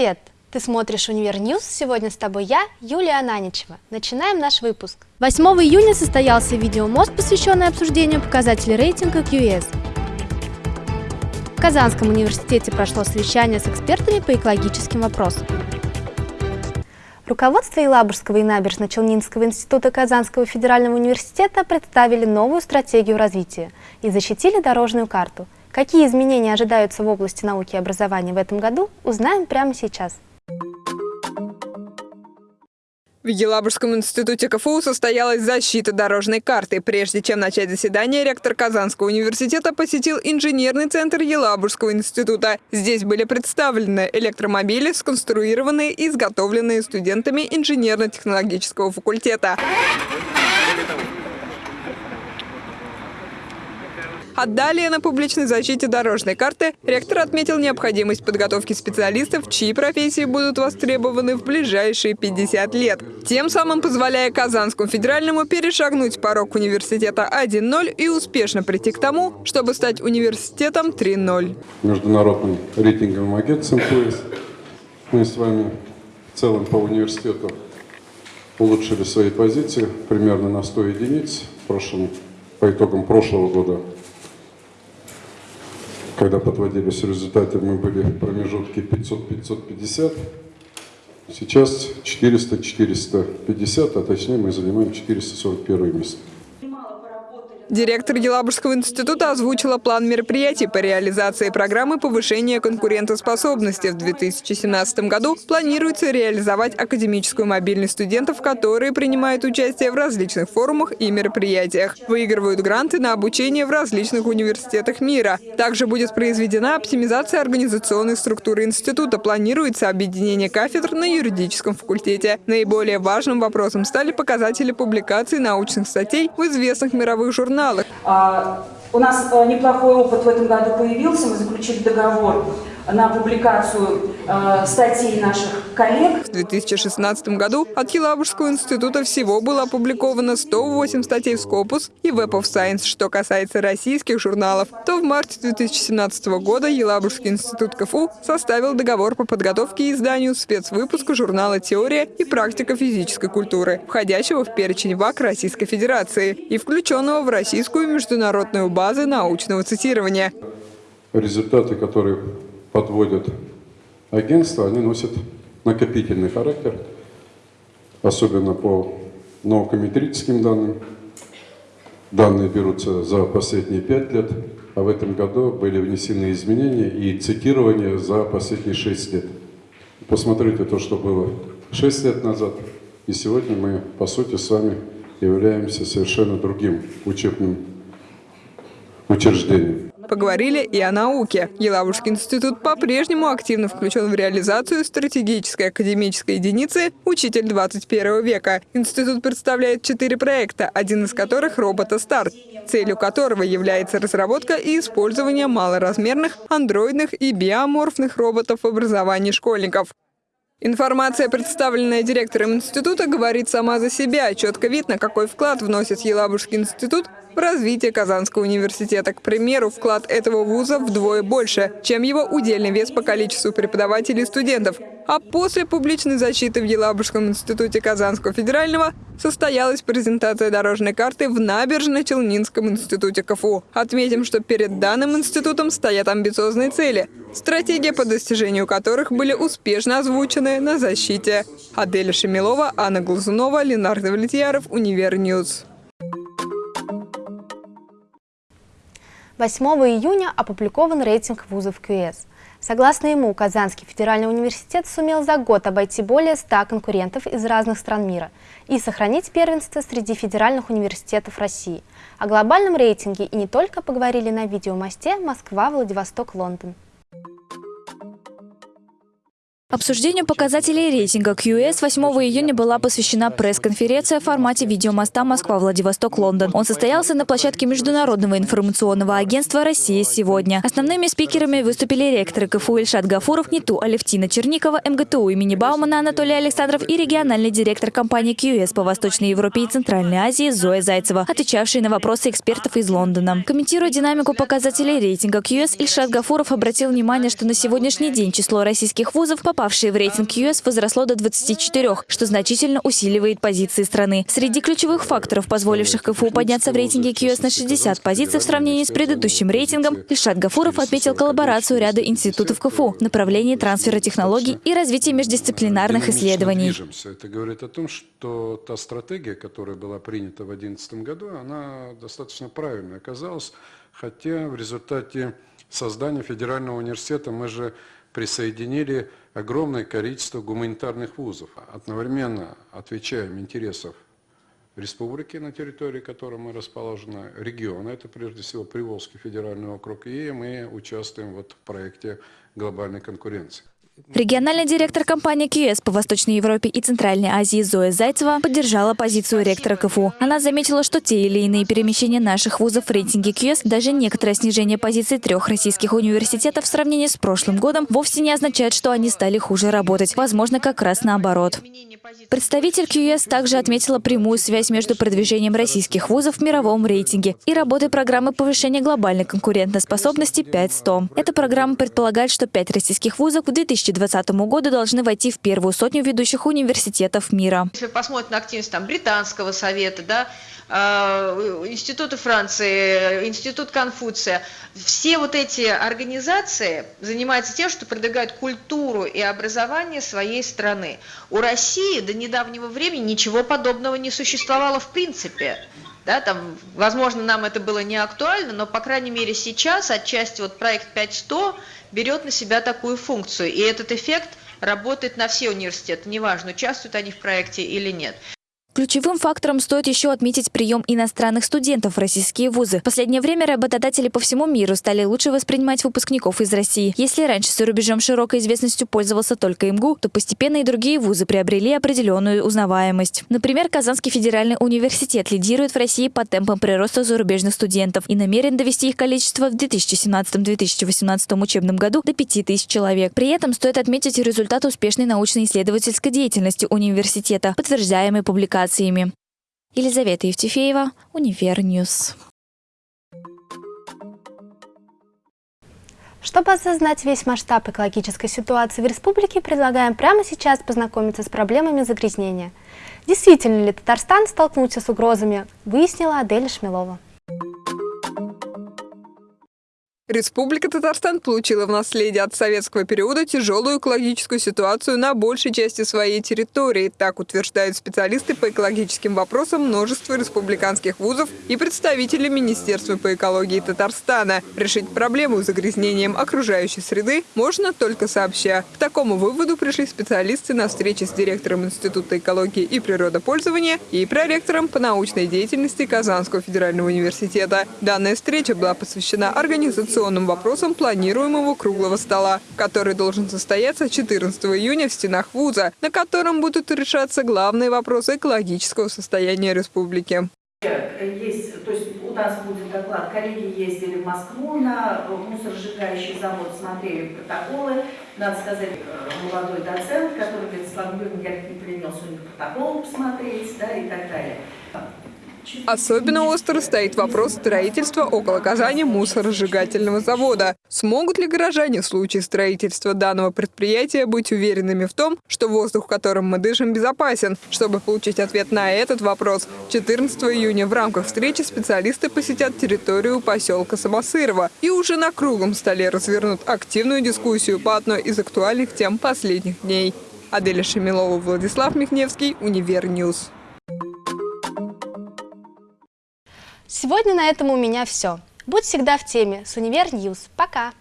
Привет! Ты смотришь «Univer News». Сегодня с тобой я, Юлия Ананичева. Начинаем наш выпуск. 8 июня состоялся видеомост, посвященный обсуждению показателей рейтинга QS. В Казанском университете прошло совещание с экспертами по экологическим вопросам. Руководство Елабужского и Набережно-Челнинского института Казанского федерального университета представили новую стратегию развития и защитили дорожную карту. Какие изменения ожидаются в области науки и образования в этом году, узнаем прямо сейчас. В Елабужском институте КФУ состоялась защита дорожной карты. Прежде чем начать заседание, ректор Казанского университета посетил инженерный центр Елабужского института. Здесь были представлены электромобили, сконструированные и изготовленные студентами инженерно-технологического факультета. А на публичной защите дорожной карты ректор отметил необходимость подготовки специалистов, чьи профессии будут востребованы в ближайшие 50 лет. Тем самым позволяя Казанскому федеральному перешагнуть порог университета 1.0 и успешно прийти к тому, чтобы стать университетом 3.0. Международным рейтинговым агентством ПОИС мы с вами в целом по университету улучшили свои позиции примерно на 100 единиц в прошлом, по итогам прошлого года когда подводились результаты, мы были в промежутке 500-550. Сейчас 400-450, а точнее мы занимаем 441 место. Директор Елабужского института озвучила план мероприятий по реализации программы повышения конкурентоспособности. В 2017 году планируется реализовать академическую мобильность студентов, которые принимают участие в различных форумах и мероприятиях. Выигрывают гранты на обучение в различных университетах мира. Также будет произведена оптимизация организационной структуры института. Планируется объединение кафедр на юридическом факультете. Наиболее важным вопросом стали показатели публикаций научных статей в известных мировых журналах журналах. А, у нас э, неплохой опыт в этом году появился. Мы заключили договор на публикацию э, статей наших коллег. В 2016 году от Елабужского института всего было опубликовано 108 статей в Scopus и Web of Science. Что касается российских журналов, то в марте 2017 года Елабужский институт КФУ составил договор по подготовке и изданию спецвыпуска журнала «Теория и практика физической культуры», входящего в перечень ВАК Российской Федерации и включенного в российскую международную базу научного цитирования. Результаты, которые подводят агентства, они носят накопительный характер, особенно по наукометрическим данным. Данные берутся за последние пять лет, а в этом году были внесены изменения и цитирование за последние шесть лет. Посмотрите то, что было шесть лет назад, и сегодня мы, по сути, с вами являемся совершенно другим учебным учреждением. Поговорили и о науке. Елабужский институт по-прежнему активно включен в реализацию стратегической академической единицы «Учитель 21 века». Институт представляет четыре проекта, один из которых – робота-старт, целью которого является разработка и использование малоразмерных, андроидных и биоморфных роботов в образовании школьников. Информация, представленная директором института, говорит сама за себя. Четко видно, какой вклад вносит Елабужский институт в развитие Казанского университета. К примеру, вклад этого вуза вдвое больше, чем его удельный вес по количеству преподавателей и студентов. А после публичной защиты в Елабужском институте Казанского федерального состоялась презентация дорожной карты в Набережно-Челнинском институте КФУ. Отметим, что перед данным институтом стоят амбициозные цели, стратегия по достижению которых были успешно озвучены на защите. Аделя Шамилова, Анна Глазунова, Ленар Давлетьяров, Univer News. 8 июня опубликован рейтинг вузов КС. Согласно ему, Казанский федеральный университет сумел за год обойти более 100 конкурентов из разных стран мира и сохранить первенство среди федеральных университетов России. О глобальном рейтинге и не только поговорили на видеомосте Москва, Владивосток, Лондон. Обсуждению показателей рейтинга QS 8 июня была посвящена пресс-конференция в формате видеомоста Москва-Владивосток-Лондон. Он состоялся на площадке Международного информационного агентства «Россия сегодня». Основными спикерами выступили ректоры КФУ Ильшат Гафуров, НИТУ Алевтина Черникова, МГТУ имени Баумана Анатолий Александров и региональный директор компании QS по Восточной Европе и Центральной Азии Зоя Зайцева, отвечавшие на вопросы экспертов из Лондона. Комментируя динамику показателей рейтинга QS, Ильшат Гафуров обратил внимание, что на сегодняшний день число российских вузов по попавшие в рейтинг ЮС, возросло до 24, что значительно усиливает позиции страны. Среди ключевых факторов, позволивших КФУ подняться в рейтинге КЮС на 60 позиций в сравнении с предыдущим рейтингом, Ильшат Гафуров отметил коллаборацию ряда институтов КФУ в направлении трансфера технологий и развития междисциплинарных исследований. Это говорит о том, что та стратегия, которая была принята в 2011 году, она достаточно правильной оказалась, хотя в результате создания федерального университета мы же присоединили огромное количество гуманитарных вузов, одновременно отвечаем интересов республики, на территории которой мы расположены, региона, это прежде всего Приволжский федеральный округ, и мы участвуем вот в проекте глобальной конкуренции. Региональный директор компании QS по Восточной Европе и Центральной Азии Зоя Зайцева поддержала позицию ректора КФУ. Она заметила, что те или иные перемещения наших вузов в рейтинге QS, даже некоторое снижение позиций трех российских университетов в сравнении с прошлым годом, вовсе не означает, что они стали хуже работать. Возможно, как раз наоборот. Представитель QS также отметила прямую связь между продвижением российских вузов в мировом рейтинге и работой программы повышения глобальной конкурентоспособности 5.100. Эта программа предполагает, что пять российских вузов к 2020 году должны войти в первую сотню ведущих университетов мира. Если посмотреть на активность там, британского совета, да, э, Института Франции, Институт Конфуция, все вот эти организации занимаются тем, что продвигают культуру и образование своей страны. У России до недавнего времени ничего подобного не существовало в принципе. Да, там, возможно, нам это было не актуально, но, по крайней мере, сейчас отчасти вот проект 5100 берет на себя такую функцию. И этот эффект работает на все университеты, неважно, участвуют они в проекте или нет. Ключевым фактором стоит еще отметить прием иностранных студентов в российские вузы. В последнее время работодатели по всему миру стали лучше воспринимать выпускников из России. Если раньше за рубежом широкой известностью пользовался только МГУ, то постепенно и другие вузы приобрели определенную узнаваемость. Например, Казанский федеральный университет лидирует в России по темпам прироста зарубежных студентов и намерен довести их количество в 2017-2018 учебном году до 5000 человек. При этом стоит отметить результат успешной научно-исследовательской деятельности университета, подтверждаемый публикацией публикациями. Елизавета Евтефеева, Univer News. Чтобы осознать весь масштаб экологической ситуации в республике, предлагаем прямо сейчас познакомиться с проблемами загрязнения. Действительно ли Татарстан столкнулся с угрозами, выяснила Аделя Шамилова. Республика Татарстан получила в наследие от советского периода тяжелую экологическую ситуацию на большей части своей территории. Так утверждают специалисты по экологическим вопросам множества республиканских вузов и представители Министерства по экологии Татарстана. Решить проблему с загрязнением окружающей среды можно только сообща. К такому выводу пришли специалисты на встрече с директором Института экологии и природопользования и проректором по научной деятельности Казанского федерального университета. Данная встреча была посвящена организации организационным вопросам планируемого круглого стола, который должен состояться 14 июня в стенах вуза, на котором будут решаться главные вопросы экологического состояния республики. Есть, то есть у нас будет доклад, коллеги ездили в Москву на мусоросжигающий завод, смотрели протоколы. Надо сказать, э, молодой доцент, который говорит, Слава Юрьевна, я не принял сегодня протокол посмотреть, да, и так далее. Особенно остро стоит вопрос строительства около Казани мусоросжигательного завода. Смогут ли горожане в случае строительства данного предприятия быть уверенными в том, что воздух, которым мы дышим, безопасен? Чтобы получить ответ на этот вопрос, 14 июня в рамках встречи специалисты посетят территорию поселка Самосырова и уже на круглом столе развернут активную дискуссию по одной из актуальных тем последних дней. Аделя Шамилова, Владислав Михневский, Univer News. Сегодня на этом у меня все. Будь всегда в теме с Univer News. Пока!